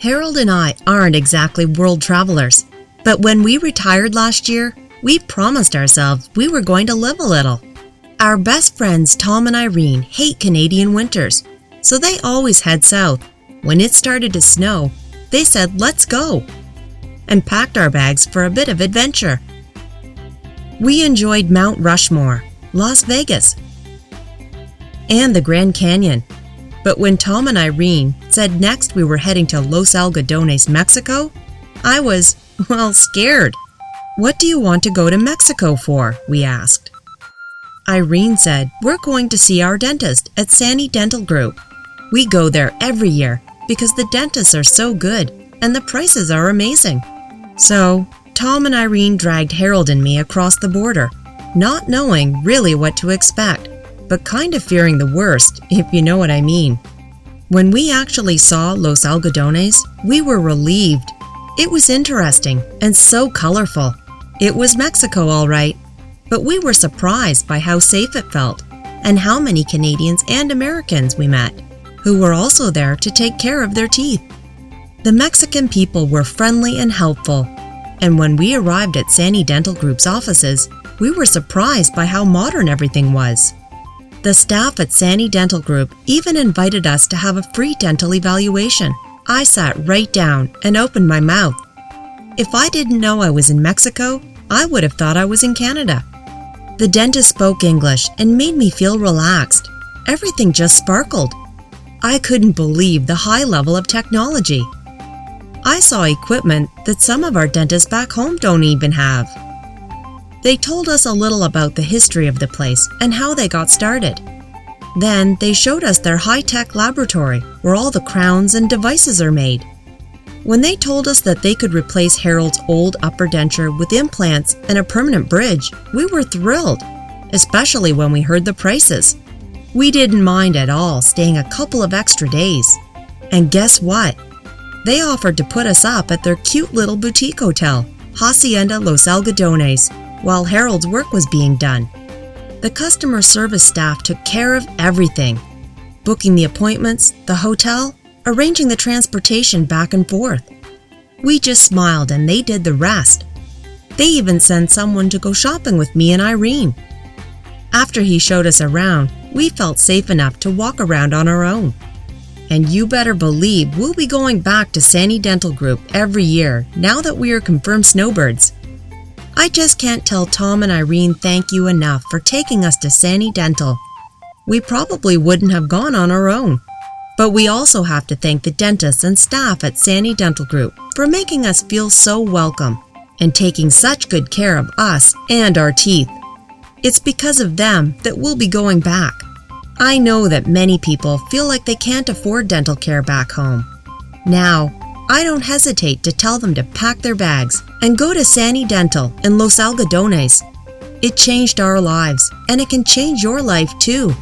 Harold and I aren't exactly world travelers, but when we retired last year, we promised ourselves we were going to live a little. Our best friends Tom and Irene hate Canadian winters, so they always head south. When it started to snow, they said, let's go, and packed our bags for a bit of adventure. We enjoyed Mount Rushmore, Las Vegas, and the Grand Canyon. But when Tom and Irene said next we were heading to Los Algodones, Mexico, I was, well, scared. What do you want to go to Mexico for? we asked. Irene said, We're going to see our dentist at Sani Dental Group. We go there every year because the dentists are so good and the prices are amazing. So, Tom and Irene dragged Harold and me across the border, not knowing really what to expect, but kind of fearing the worst, if you know what I mean. When we actually saw Los Algodones, we were relieved. It was interesting and so colorful. It was Mexico, all right, but we were surprised by how safe it felt and how many Canadians and Americans we met who were also there to take care of their teeth. The Mexican people were friendly and helpful, and when we arrived at Sani Dental Group's offices, we were surprised by how modern everything was. The staff at Sani Dental Group even invited us to have a free dental evaluation. I sat right down and opened my mouth. If I didn't know I was in Mexico, I would have thought I was in Canada. The dentist spoke English and made me feel relaxed. Everything just sparkled. I couldn't believe the high level of technology. I saw equipment that some of our dentists back home don't even have. They told us a little about the history of the place and how they got started. Then they showed us their high-tech laboratory where all the crowns and devices are made. When they told us that they could replace Harold's old upper denture with implants and a permanent bridge, we were thrilled, especially when we heard the prices. We didn't mind at all staying a couple of extra days. And guess what? They offered to put us up at their cute little boutique hotel, Hacienda Los Algodones, while Harold's work was being done. The customer service staff took care of everything booking the appointments, the hotel, arranging the transportation back and forth. We just smiled and they did the rest. They even sent someone to go shopping with me and Irene. After he showed us around, we felt safe enough to walk around on our own. And you better believe we'll be going back to Sani Dental Group every year now that we are confirmed snowbirds. I just can't tell Tom and Irene thank you enough for taking us to Sani Dental. We probably wouldn't have gone on our own. But we also have to thank the dentists and staff at Sani Dental Group for making us feel so welcome and taking such good care of us and our teeth. It's because of them that we'll be going back. I know that many people feel like they can't afford dental care back home. Now, I don't hesitate to tell them to pack their bags and go to Sani Dental in Los Algodones. It changed our lives, and it can change your life too.